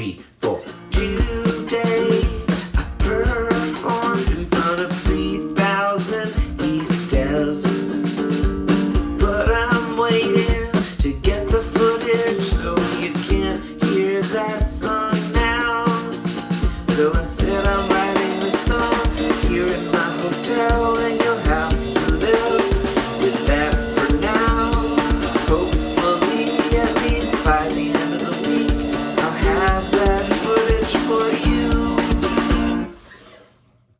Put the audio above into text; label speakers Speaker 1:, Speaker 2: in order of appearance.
Speaker 1: three, four. Today I performed in front of 3,000 ETH devs. But I'm waiting to get the footage so you can't hear that song now. So instead, I'm.